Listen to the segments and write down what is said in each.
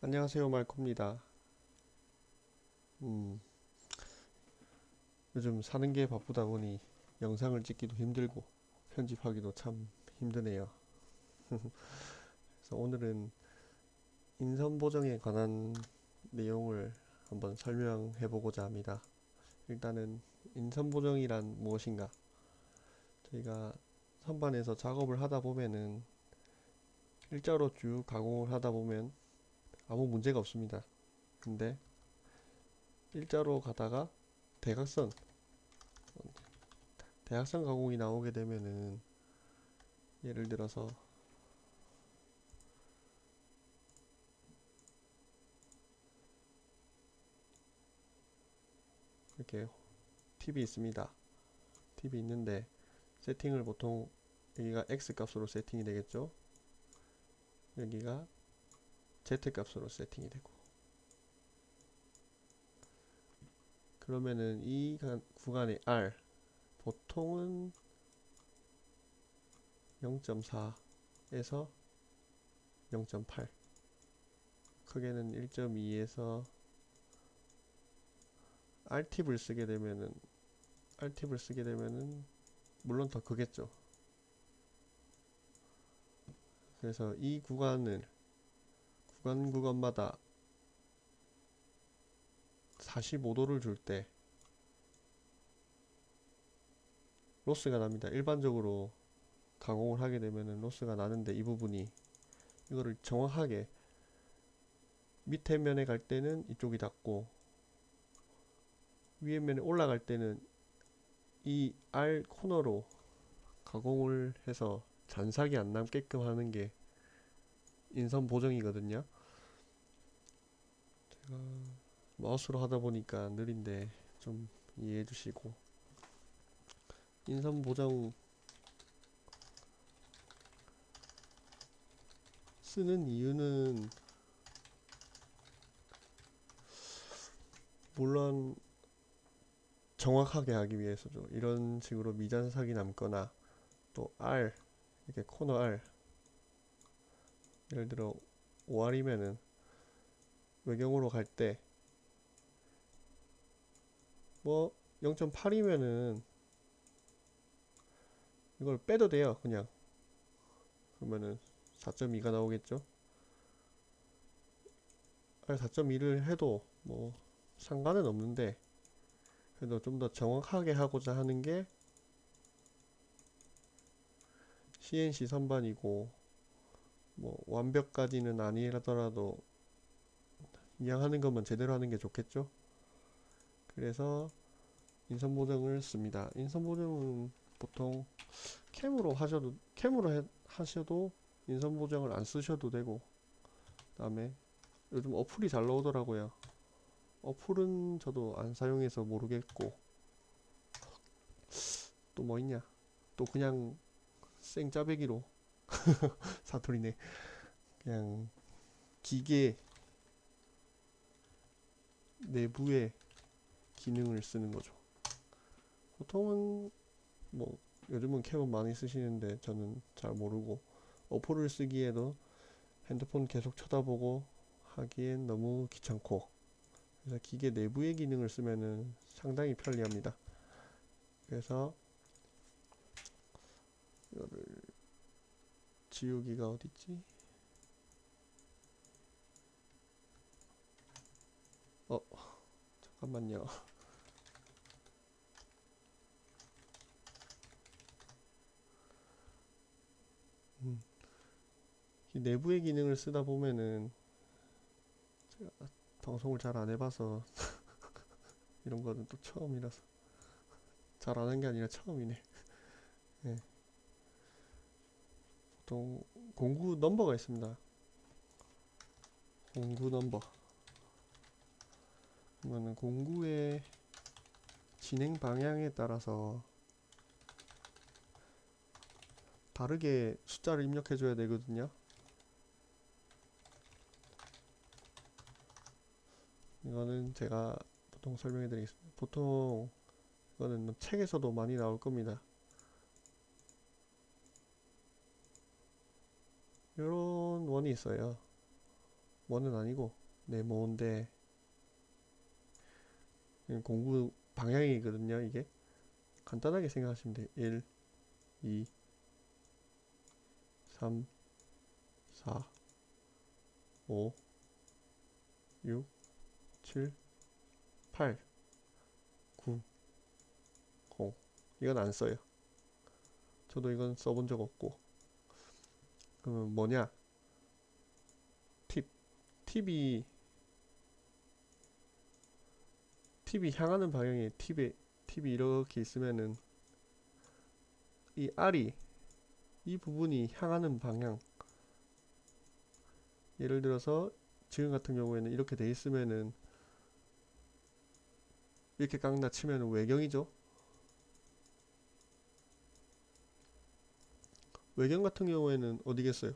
안녕하세요, 말코입니다. 음, 요즘 사는 게 바쁘다 보니 영상을 찍기도 힘들고 편집하기도 참 힘드네요. 그래서 오늘은 인선 보정에 관한 내용을 한번 설명해 보고자 합니다. 일단은 인선 보정이란 무엇인가? 저희가 선반에서 작업을 하다 보면은 일자로 쭉 가공을 하다 보면 아무 문제가 없습니다. 근데 일자로 가다가 대각선 대각선 가공이 나오게 되면은 예를 들어서 이렇게 팁이 있습니다. 팁이 있는데 세팅을 보통 여기가 x 값으로 세팅이 되겠죠. 여기가 z 값으로 세팅이 되고. 그러면은 이 구간의 r 보통은 0.4에서 0.8 크게는 1.2에서 R팁을 쓰게 되면은 R팁을 쓰게 되면은 물론 더 크겠죠. 그래서 이 구간을 구간 구간마다 45도를 줄 때 로스가 납니다. 일반적으로 가공을 하게 되면은 로스가 나는데 이 부분이 이거를 정확하게 밑에 면에 갈 때는 이쪽이 닿고 위에 면에 올라갈 때는 이 R 코너로 가공을 해서 잔삭이 안 남게끔 하는 게 인선 보정이거든요. 제가 마우스로 하다 보니까 느린데 좀 이해해 주시고 인선 보정 쓰는 이유는 물론 정확하게 하기 위해서죠. 이런 식으로 미잔삭이 남거나 또 R 이렇게 코너 R 예를 들어 5R이면은 외경으로 갈 때 뭐 0.8이면은 이걸 빼도 돼요 그냥. 그러면은 4.2가 나오겠죠? 4.2를 해도 뭐 상관은 없는데 그래도 좀 더 정확하게 하고자 하는 게 CNC 선반이고 뭐 완벽까지는 아니라더라도 그냥 하는 것만 제대로 하는 게 좋겠죠? 그래서 인선 보정을 씁니다. 인선 보정은 보통 캠으로 하셔도 캠으로 해, 하셔도 인선 보정을 안 쓰셔도 되고 그 다음에 요즘 어플이 잘 나오더라고요. 어플은 저도 안 사용해서 모르겠고 또 뭐 있냐? 또 그냥 생 짜배기로 사투리네. 그냥 기계 내부의 기능을 쓰는 거죠. 보통은 뭐 요즘은 캠은 많이 쓰시는데 저는 잘 모르고 어플을 쓰기에도 핸드폰 계속 쳐다보고 하기엔 너무 귀찮고 그래서 기계 내부의 기능을 쓰면은 상당히 편리합니다. 그래서 이거를 지우기가 어딨지? 어 잠깐만요 음. 이 내부의 기능을 쓰다 보면은 제가 방송을 잘 안 해봐서 이런 거는 또 처음이라서 잘 아는 게 아니라 처음이네 네. 보통 공구 넘버가 있습니다. 공구 넘버. 그러면은 공구의 진행 방향에 따라서 다르게 숫자를 입력해 줘야 되거든요. 이거는 제가 보통 설명해 드리겠습니다. 보통 이거는 뭐 책에서도 많이 나올 겁니다 원이 있어요. 뭐는 아니고 네모인데 공부 방향이거든요 이게. 간단하게 생각하시면 돼요. 1 2 3 4 5 6 7 8 9 0 이건 안 써요. 저도 이건 써본 적 없고. 그러면 뭐냐? 팁 팁이 팁이 향하는 방향에 팁에 팁이 이렇게 있으면은 이 알이 이 부분이 향하는 방향. 예를 들어서 지금 같은 경우에는 이렇게 돼 있으면은 이렇게 깎나 치면은 외경이죠. 외경 같은 경우에는 어디겠어요?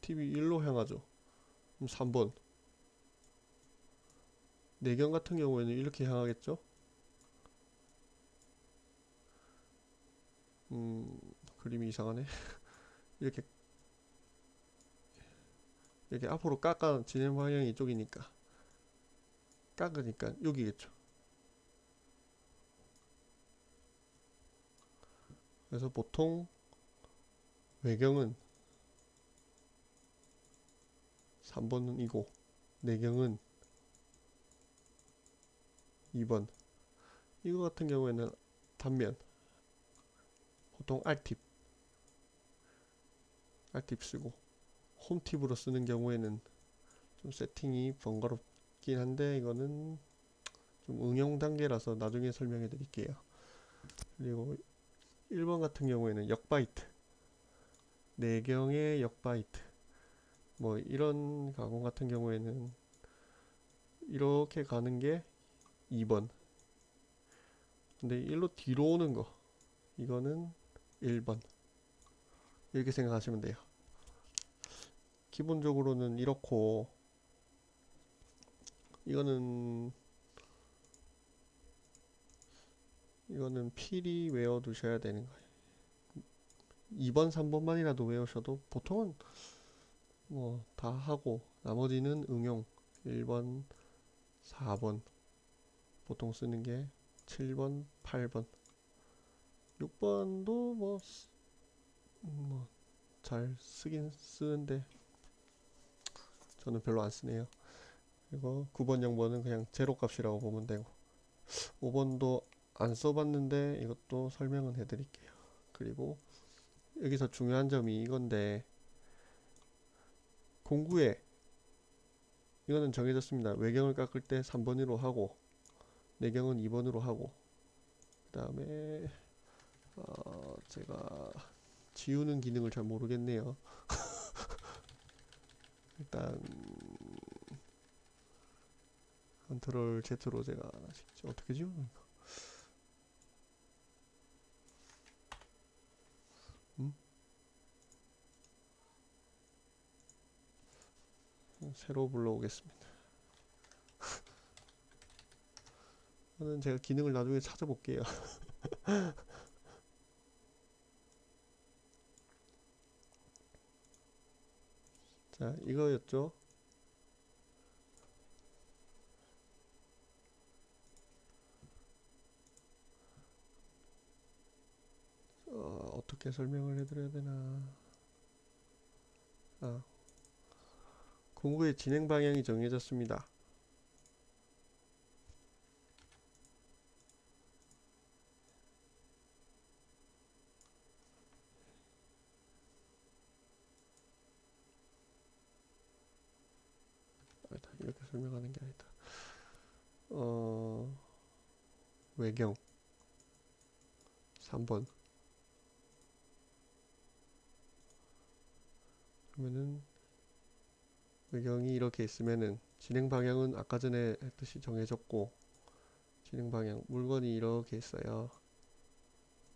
팁이 일로 향하죠 그럼 3번. 내경 같은 경우에는 이렇게 향하겠죠? 음 그림이 이상하네. 이렇게. 이렇게 앞으로 깎아 진행 방향이 이쪽이니까. 깎으니까 여기겠죠. 그래서 보통 외경은 3번은 이고 내경은 2번. 이거 같은 경우에는 단면 보통 R팁. R팁 쓰고 홈팁으로 쓰는 경우에는 좀 세팅이 번거롭긴 한데 이거는 좀 응용 단계라서 나중에 설명해 드릴게요. 그리고 1번 같은 경우에는 역바이트. 내경의 역바이트 뭐 이런 가공 같은 경우에는 이렇게 가는 게 2번. 근데 일로 뒤로 오는 거 이거는 1번. 이렇게 생각하시면 돼요. 기본적으로는 이렇고 이거는 이거는 필히 외워 두셔야 되는 거예요. 2번 3번만이라도 외우셔도 보통은 뭐 다 하고 나머지는 응용. 1번 4번. 보통 쓰는 게 7번 8번. 6번도 뭐 뭐 잘 쓰긴 쓰는데 저는 별로 안 쓰네요. 그리고 9번 0번은 그냥 제로 값이라고 보면 되고. 5번도 안 써봤는데 이것도 설명은 해드릴게요. 그리고 여기서 중요한 점이 이건데 공구에 이거는 정해졌습니다. 외경을 깎을 때 3번으로 하고 내경은 2번으로 하고 그 다음에 어 제가 지우는 기능을 잘 모르겠네요. 일단 컨트롤 Z로 제가 어떻게 지우는 거 새로 불러오겠습니다. 저는 제가 기능을 나중에 찾아볼게요. 자 이거였죠? 어, 어떻게 설명을 해드려야 되나? 아 공구의 진행 방향이 정해졌습니다. 아니다 이렇게 설명하는 게 아니다. 어 외경. 3번. 그러면은 외경이 이렇게 있으면은 진행 방향은 아까 전에 했듯이 정해졌고 진행 방향 물건이 이렇게 있어요.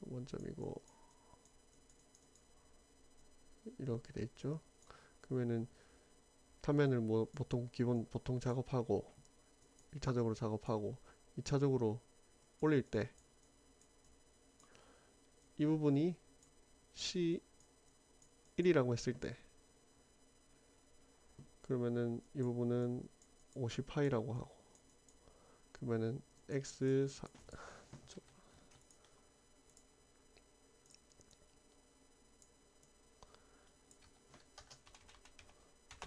원점이고 이렇게 돼 있죠. 그러면은 타면을 뭐 보통 기본 보통 작업하고 1차적으로 작업하고 2차적으로 올릴 때 이 부분이 C1이라고 했을 때 그러면은 이 부분은 50파이라고 하고 그러면은 x 4,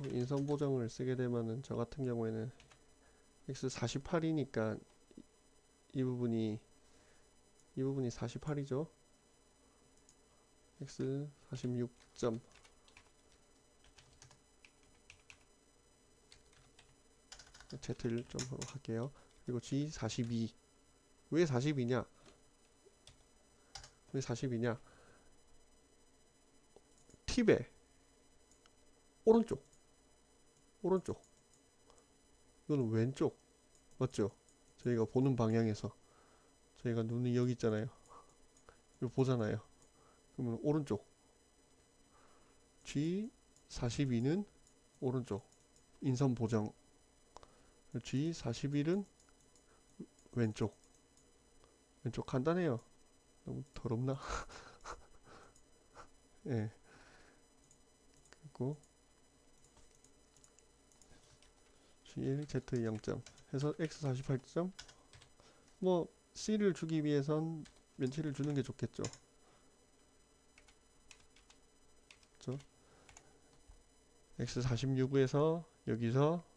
인선 보정을 쓰게 되면은 저 같은 경우에는 x48이니까 이 부분이 이 부분이 48이죠 x46. Z를 좀 할게요. 그리고 G 42. 왜 42냐? 왜 42냐? 팁에 오른쪽 오른쪽 이거는 왼쪽 맞죠? 저희가 보는 방향에서 저희가 눈이 여기 있잖아요. 이거 보잖아요. 그러면 오른쪽 G 42는 오른쪽 인선 보정 G 41은 왼쪽 왼쪽 간단해요. 너무 더럽나? 예. 그리고 G1 Z 0점 해서 X 48점 뭐 C를 주기 위해선 면치를 주는 게 좋겠죠. 그렇죠? X 46에서 여기서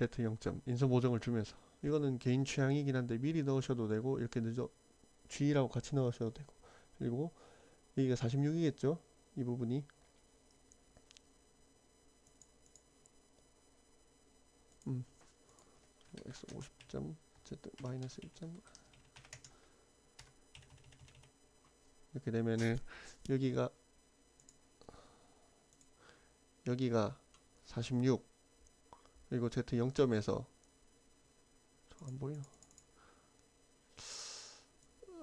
Z 0점 인선 보정을 주면서. 이거는 개인 취향이긴 한데 미리 넣으셔도 되고 이렇게 늦어 G라고 같이 넣으셔도 되고. 그리고 여기가 46이겠죠? 이 부분이. 음. X 50점 z 마이너스 1점. 이렇게 되면은 여기가 여기가 46 그리고 z 0점에서 저안 보이나?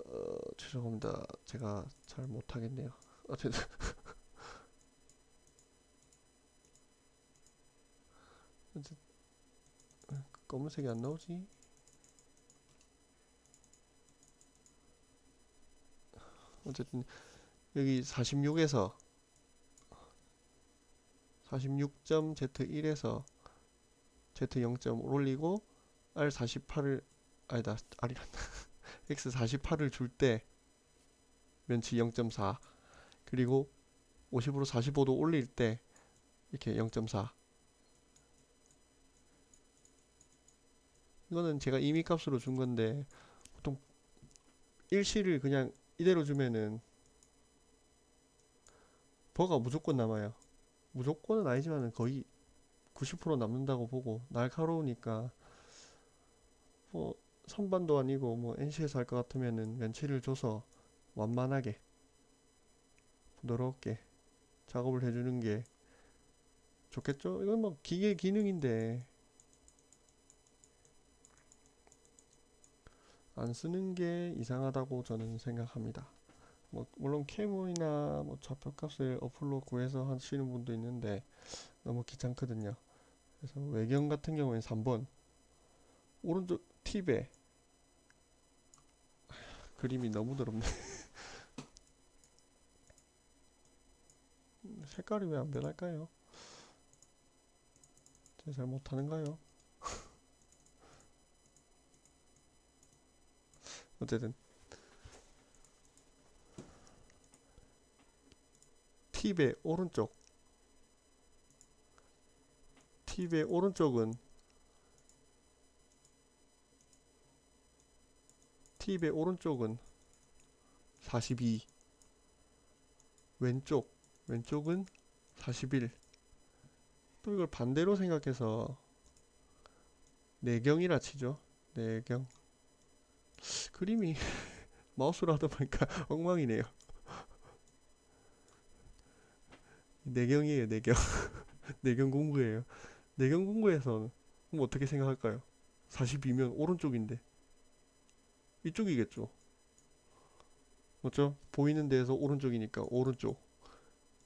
어, 죄송합니다. 제가 잘 못하겠네요. 어쨌든 어쨌든 검은색이 안 나오지? 어쨌든 여기 46에서 46점 Z1에서 Z0점 올리고 R48을 아니다 R이란다. X48을 줄 때 면치 0.4 그리고 50으로 45도 올릴 때 이렇게 0.4 이거는 제가 임의 값으로 준 건데 보통 일시를 그냥 이대로 주면은 버가 무조건 남아요. 무조건은 아니지만은 거의 90% 남는다고 보고 날카로우니까 뭐 선반도 아니고 뭐 NC에서 할 것 같으면은 면치를 줘서 완만하게 부드럽게 작업을 해주는 게 좋겠죠? 이건 뭐 기계 기능인데 안 쓰는 게 이상하다고 저는 생각합니다. 뭐 물론 캐모이나 뭐 좌표값을 어플로 구해서 하시는 분도 있는데 너무 귀찮거든요. 그래서 외경 같은 경우에는 3번 오른쪽 팁에 그림이 너무 더럽네. 색깔이 왜 안 변할까요? 제가 잘 못하는가요? 어쨌든 팁의 오른쪽 팁의 오른쪽은 팁의 오른쪽은 42 왼쪽 왼쪽은 41 또 이걸 반대로 생각해서 내경이라 치죠 내경 그림이 마우스로 하다 보니까 엉망이네요. 내경이에요, 내경. 내경 공부예요. 내경 공부에서 그럼 어떻게 생각할까요? 42면 오른쪽인데 이쪽이겠죠. 맞죠? 보이는 데에서 오른쪽이니까 오른쪽.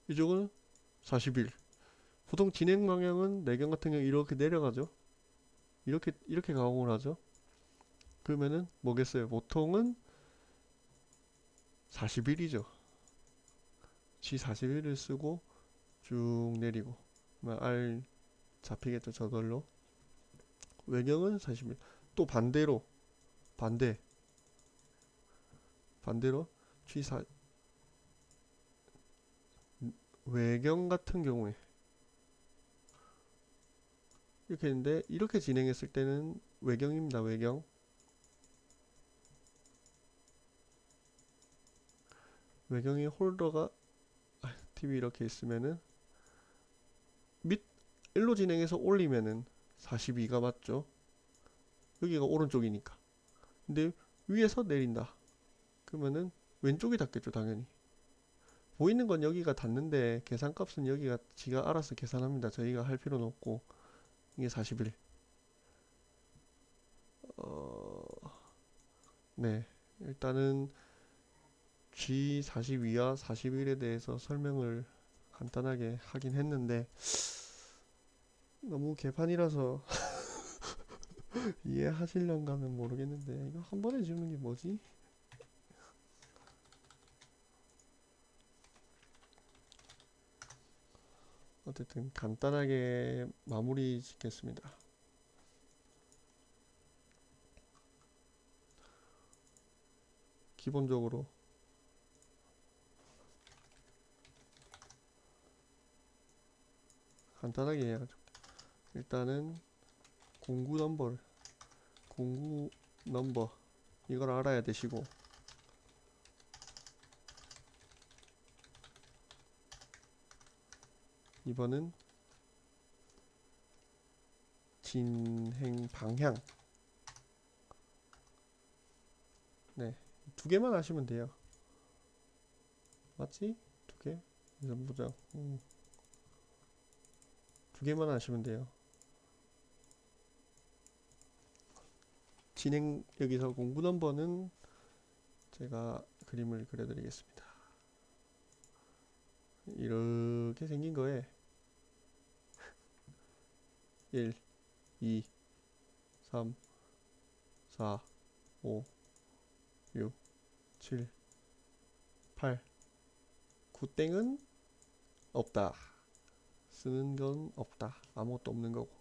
이쪽은 41. 보통 진행 방향은 내경 같은 경우 이렇게 내려가죠. 이렇게 이렇게 가공을 하죠. 그러면은 뭐겠어요? 보통은 41이죠. G41을 쓰고 쭉 내리고 R 잡히겠죠 저절로 외경은 41. 또 반대로 반대 반대로 G4 외경 같은 경우에 이렇게 했는데 이렇게 진행했을 때는 외경입니다 외경 외경의 홀더가 아, TV 이렇게 있으면은 밑 1로 진행해서 올리면은 42가 맞죠? 여기가 오른쪽이니까. 근데 위에서 내린다. 그러면은 왼쪽이 닿겠죠 당연히. 보이는 건 여기가 닿는데 계산값은 여기가 지가 알아서 계산합니다. 저희가 할 필요는 없고. 이게 41 어... 네. 일단은 G42와 41에 대해서 설명을 간단하게 하긴 했는데 너무 개판이라서 이해하실런가는 모르겠는데 이거 한 번에 지우는 게 뭐지? 어쨌든 간단하게 마무리 짓겠습니다. 기본적으로 간단하게 해야죠. 일단은 공구 넘버를 공구 넘버 이걸 알아야 되시고 이번은 진행 방향 네, 두 개만 하시면 돼요. 맞지? 두 개? 이선 보자. 음. 두 개만 하시면 돼요. 진행 여기서 공부 넘버는 제가 그림을 그려드리겠습니다. 이렇게 생긴 거에 1, 2, 3, 4, 5, 6, 7, 8, 9땡은 없다. 쓰는 건 없다. 아무것도 없는 거고.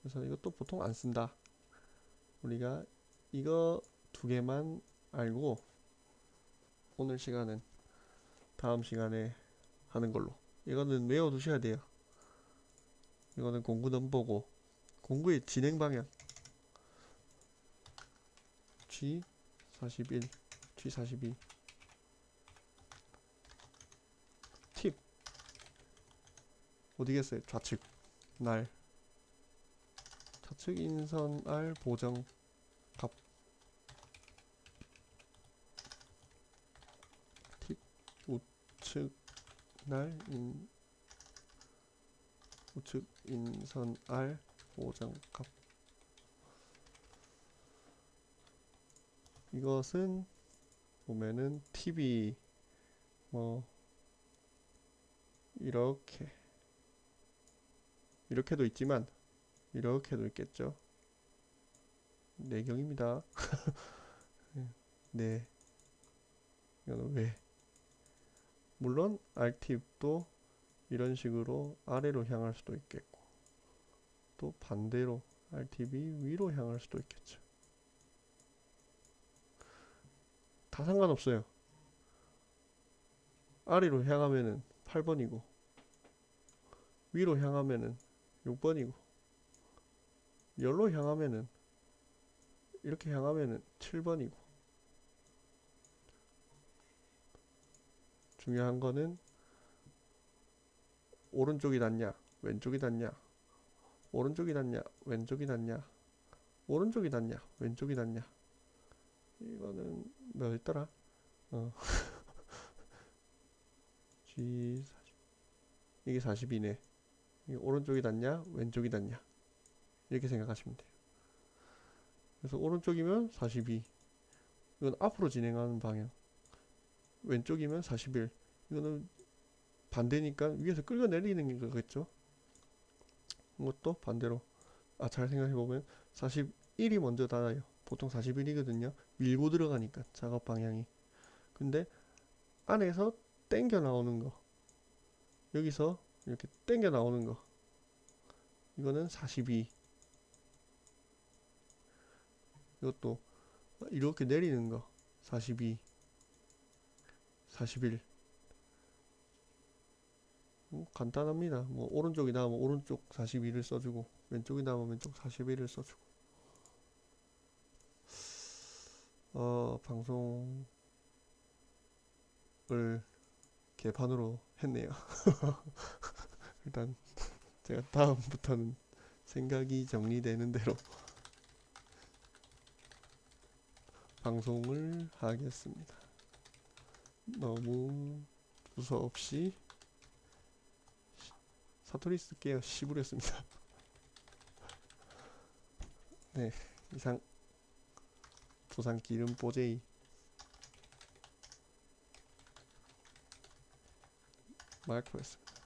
그래서 이것도 보통 안 쓴다. 우리가 이거 두 개만 알고 오늘 시간은 다음 시간에 하는 걸로. 이거는 외워 두셔야 돼요. 이거는 공구 넘버고 공구의 진행 방향 G41, G42 팁 어디겠어요? 좌측 날좌 측 인선 R 보정 갑. 팁 우측 날 인, 우측 인선 R 보정 갑. 이것은 보면은 TV 뭐 이렇게. 이렇게도 있지만 이렇게도 있겠죠. 내경입니다. 네. 이거는 왜? 물론 R팁도 이런 식으로 아래로 향할 수도 있겠고 또 반대로 R팁이 위로 향할 수도 있겠죠. 다 상관없어요. 아래로 향하면은 8번이고 위로 향하면은 6번이고 열로 향하면은 이렇게 향하면은 7번이고. 중요한 거는 오른쪽이 낫냐 왼쪽이 낫냐 오른쪽이 낫냐 왼쪽이 낫냐 오른쪽이 낫냐 왼쪽이 낫냐. 이거는 뭐였더라? 어. G 40 이게 42네. 이게 오른쪽이 낫냐 왼쪽이 낫냐 이렇게 생각하시면 돼요. 그래서 오른쪽이면 42 이건 앞으로 진행하는 방향. 왼쪽이면 41 이거는 반대니까 위에서 끌어내리는 거겠죠? 이것도 반대로. 아 잘 생각해보면 41이 먼저 닿아요. 보통 41이거든요. 밀고 들어가니까 작업 방향이. 근데 안에서 땡겨 나오는 거. 여기서 이렇게 땡겨 나오는 거. 이거는 42 이것도 이렇게 내리는 거. 42 41 음, 간단합니다. 뭐 오른쪽이 나오면 오른쪽 42를 써주고 왼쪽이 나오면 왼쪽 41을 써주고. 어 방송을 개판으로 했네요. 일단 제가 다음부터는 생각이 정리되는 대로 방송을 하겠습니다. 너무 두서없이 사투리 쓸게요. 시부렸습니다. 네, 이상 부산 기름 뽀제이 마이크였습니다.